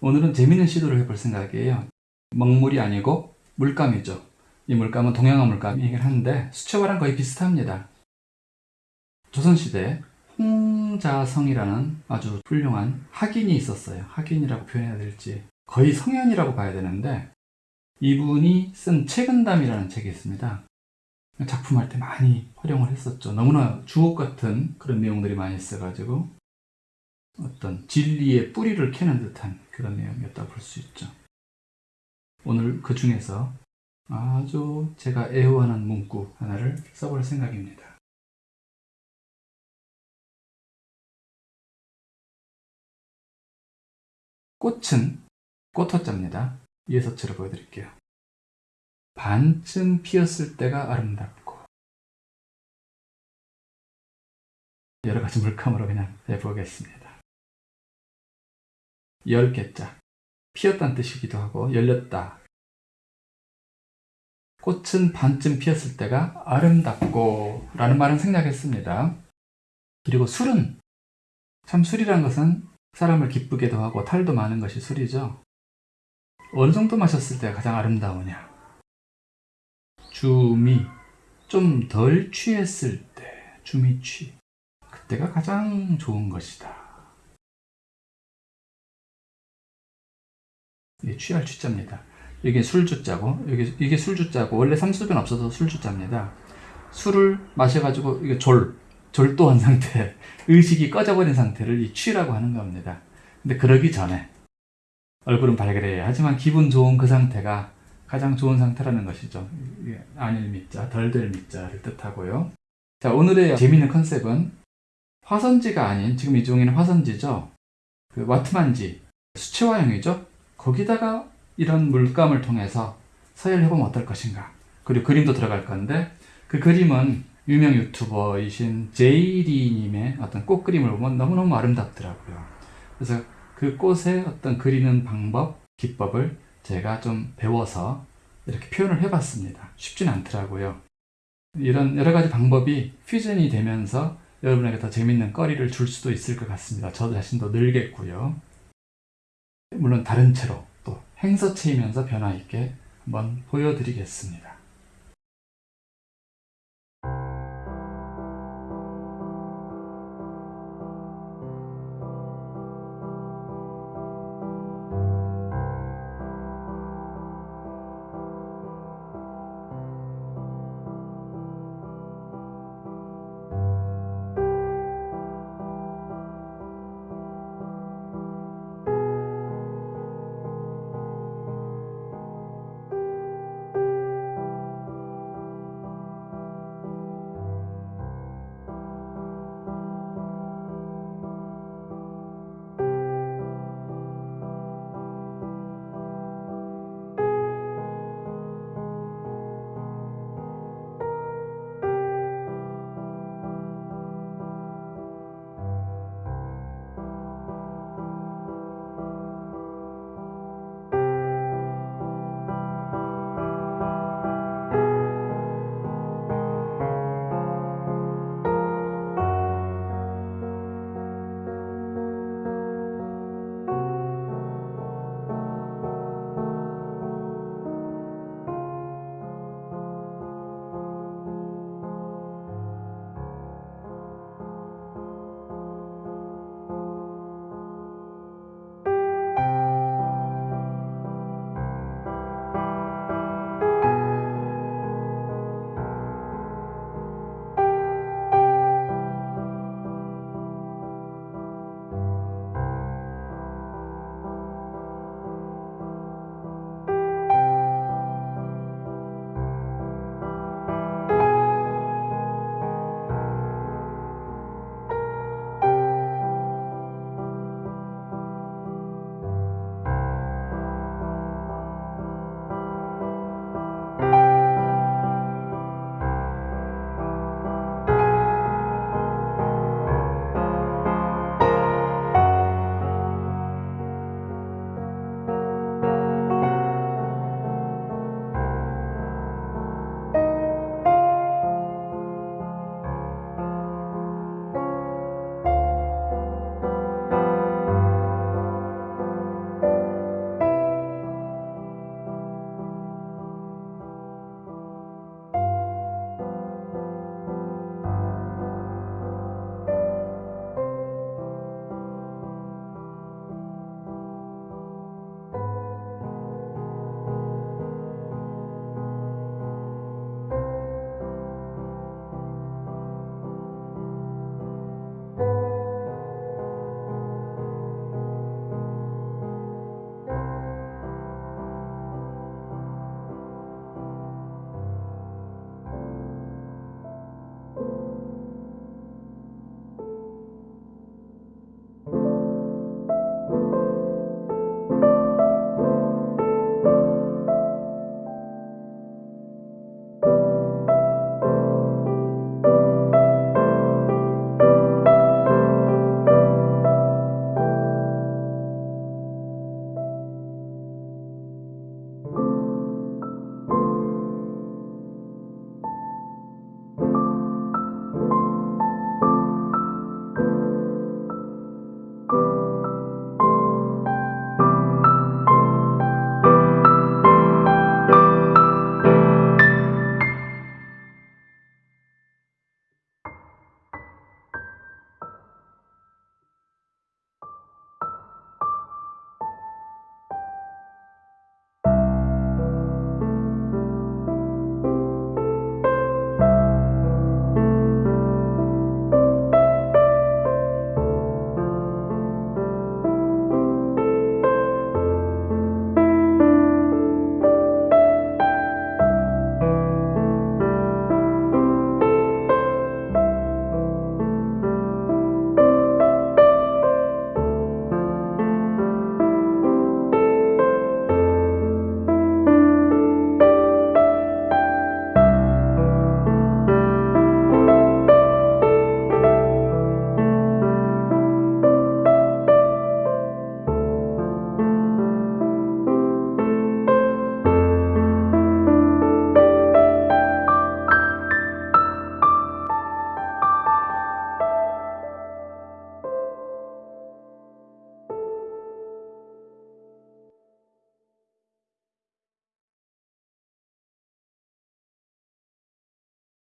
오늘은 재밌는 시도를 해볼 생각이에요. 먹물이 아니고 물감이죠. 이 물감은 동양화 물감이긴 한데 수채화랑 거의 비슷합니다. 조선시대 홍자성이라는 아주 훌륭한 학인이 있었어요. 학인이라고 표현해야 될지 거의 성현이라고 봐야 되는데 이분이 쓴 책은담이라는 책이 있습니다. 작품할 때 많이 활용을 했었죠. 너무나 주옥 같은 그런 내용들이 많이 있어가지고 어떤 진리의 뿌리를 캐는 듯한 그런 내용이었다 볼 수 있죠. 오늘 그 중에서 아주 제가 애호하는 문구 하나를 써볼 생각입니다. 꽃은 꽃호자입니다. 처럼 보여드릴게요. 반쯤 피었을 때가 아름답고 여러 가지 물감으로 그냥 해보겠습니다. 열 개자 피었다는 뜻이기도 하고 열렸다. 꽃은 반쯤 피었을 때가 아름답고 라는 말은 생략했습니다. 그리고 술은 참 술이란 것은 사람을 기쁘게도 하고 탈도 많은 것이 술이죠. 어느 정도 마셨을 때가 가장 아름다우냐? 주미 좀덜 취했을 때 주미취 그때가 가장 좋은 것이다. 취할 취자입니다. 이게 술주자고 여기 이게 술주자고 원래 삼수변 없어서 술주자입니다. 술을 마셔가지고 이게 졸 졸도한 상태 의식이 꺼져버린 상태를 이 취라고 하는 겁니다. 근데 그러기 전에 얼굴은 발그레해 하지만 기분 좋은 그 상태가 가장 좋은 상태라는 것이죠. 아닐 미자, 덜될 미자를 뜻하고요. 자, 오늘의 재미있는 컨셉은 화선지가 아닌 지금 이 종이는 화선지죠. 그 와트만지 수채화형이죠. 거기다가 이런 물감을 통해서 서열을 해보면 어떨 것인가. 그리고 그림도 들어갈 건데 그 그림은 유명 유튜버이신 제이리님의 어떤 꽃 그림을 보면 너무너무 아름답더라고요. 그래서 그 꽃의 어떤 그리는 방법, 기법을 제가 좀 배워서 이렇게 표현을 해봤습니다. 쉽진 않더라고요. 이런 여러 가지 방법이 퓨전이 되면서 여러분에게 더 재밌는 거리를 줄 수도 있을 것 같습니다. 저 자신도 늘겠고요. 물론 다른 채로 또 행서체이면서 변화 있게 한번 보여드리겠습니다.